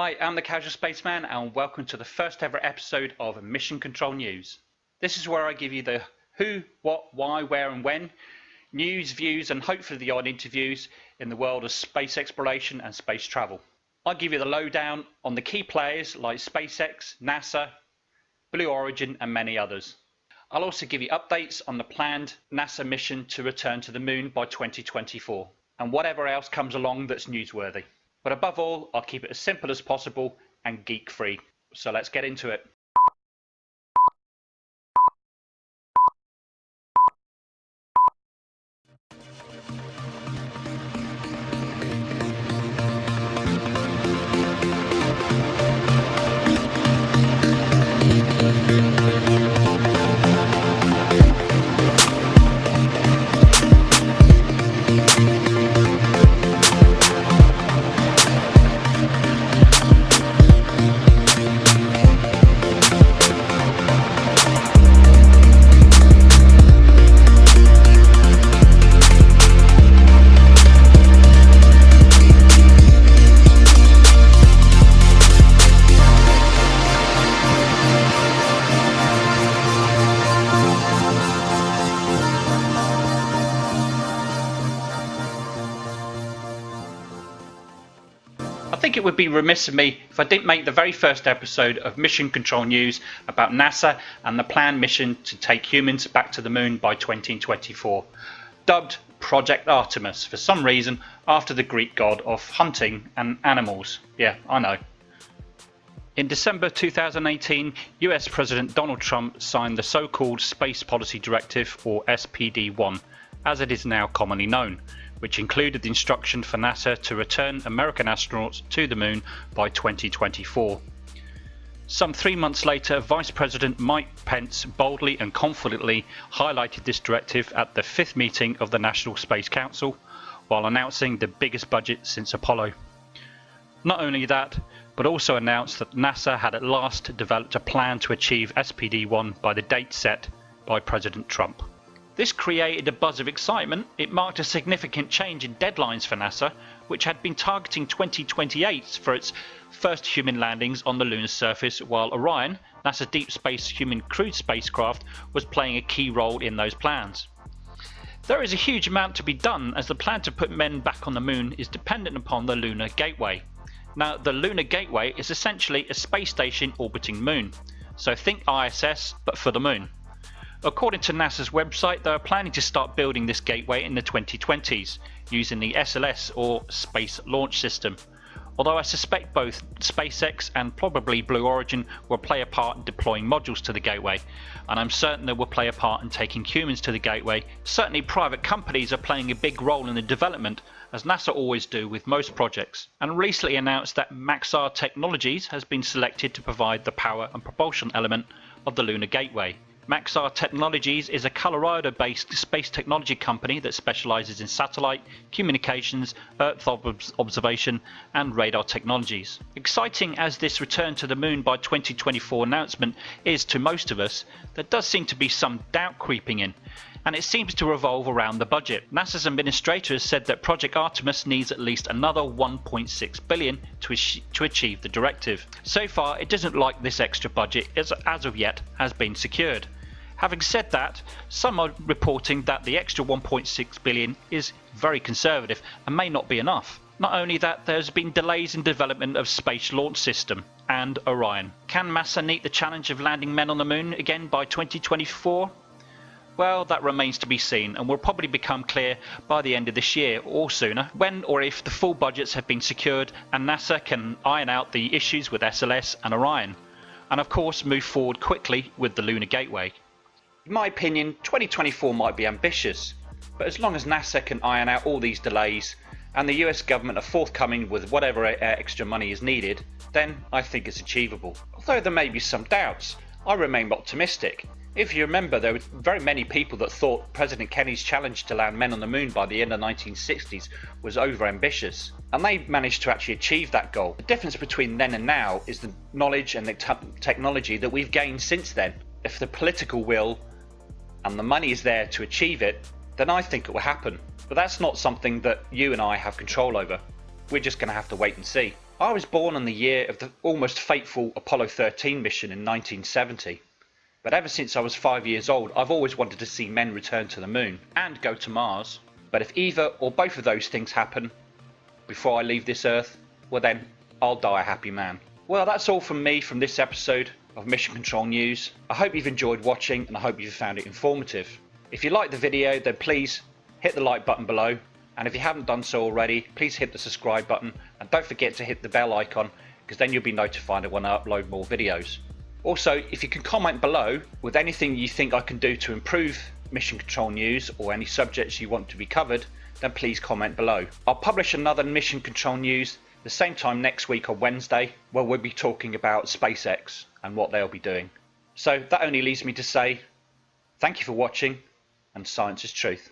Hi, I'm the Casual Spaceman and welcome to the first ever episode of Mission Control News. This is where I give you the who, what, why, where and when, news, views and hopefully the odd interviews in the world of space exploration and space travel. I'll give you the lowdown on the key players like SpaceX, NASA, Blue Origin and many others. I'll also give you updates on the planned NASA mission to return to the moon by 2024 and whatever else comes along that's newsworthy. But above all, I'll keep it as simple as possible and geek free. So let's get into it. It would be remiss of me if I didn't make the very first episode of Mission Control News about NASA and the planned mission to take humans back to the moon by 2024, dubbed Project Artemis for some reason after the Greek god of hunting and animals. Yeah, I know. In December 2018, US President Donald Trump signed the so called Space Policy Directive, or SPD 1, as it is now commonly known which included the instruction for NASA to return American astronauts to the moon by 2024. Some three months later, Vice President Mike Pence boldly and confidently highlighted this directive at the fifth meeting of the National Space Council while announcing the biggest budget since Apollo. Not only that, but also announced that NASA had at last developed a plan to achieve SPD 1 by the date set by President Trump. This created a buzz of excitement. It marked a significant change in deadlines for NASA, which had been targeting 2028 for its first human landings on the lunar surface, while Orion, NASA's deep space human crewed spacecraft, was playing a key role in those plans. There is a huge amount to be done as the plan to put men back on the moon is dependent upon the Lunar Gateway. Now, the Lunar Gateway is essentially a space station orbiting moon. So think ISS, but for the moon. According to NASA's website, they are planning to start building this gateway in the 2020s using the SLS or Space Launch System. Although I suspect both SpaceX and probably Blue Origin will play a part in deploying modules to the gateway, and I'm certain they will play a part in taking humans to the gateway. Certainly, private companies are playing a big role in the development, as NASA always do with most projects, and recently announced that Maxar Technologies has been selected to provide the power and propulsion element of the Lunar Gateway. Maxar Technologies is a Colorado based space technology company that specializes in satellite, communications, Earth observation, and radar technologies. Exciting as this return to the moon by 2024 announcement is to most of us, there does seem to be some doubt creeping in and it seems to revolve around the budget. NASA's administrator has said that Project Artemis needs at least another 1.6 billion to, to achieve the directive. So far, it doesn't like this extra budget as, as of yet has been secured. Having said that, some are reporting that the extra 1.6 billion is very conservative and may not be enough. Not only that, there's been delays in development of Space Launch System and Orion. Can NASA meet the challenge of landing men on the moon again by 2024? Well, that remains to be seen and will probably become clear by the end of this year or sooner, when or if the full budgets have been secured and NASA can iron out the issues with SLS and Orion. And of course, move forward quickly with the Lunar Gateway. In my opinion, 2024 might be ambitious, but as long as NASA can iron out all these delays and the US government are forthcoming with whatever uh, extra money is needed, then I think it's achievable. Although there may be some doubts, I remain optimistic. If you remember, there were very many people that thought President Kennedy's challenge to land men on the moon by the end of the 1960s was over ambitious, and they managed to actually achieve that goal. The difference between then and now is the knowledge and the technology that we've gained since then. If the political will and the money is there to achieve it, then I think it will happen. But that's not something that you and I have control over. we're just going to have to wait and see. I was born on the year of the almost fateful Apollo 13 mission in 1970. But ever since I was five years old, I've always wanted to see men return to the moon and go to Mars. But if either or both of those things happen before I leave this earth, well then, I'll die a happy man. Well, that's all from me from this episode of Mission Control News. I hope you've enjoyed watching and I hope you've found it informative. If you liked the video, then please hit the like button below. And if you haven't done so already, please hit the subscribe button and don't forget to hit the bell icon because then you'll be notified when I upload more videos. Also, if you can comment below with anything you think I can do to improve Mission Control News or any subjects you want to be covered, then please comment below. I'll publish another Mission Control News the same time next week on Wednesday, where we'll be talking about SpaceX and what they'll be doing. So that only leaves me to say thank you for watching and science is truth.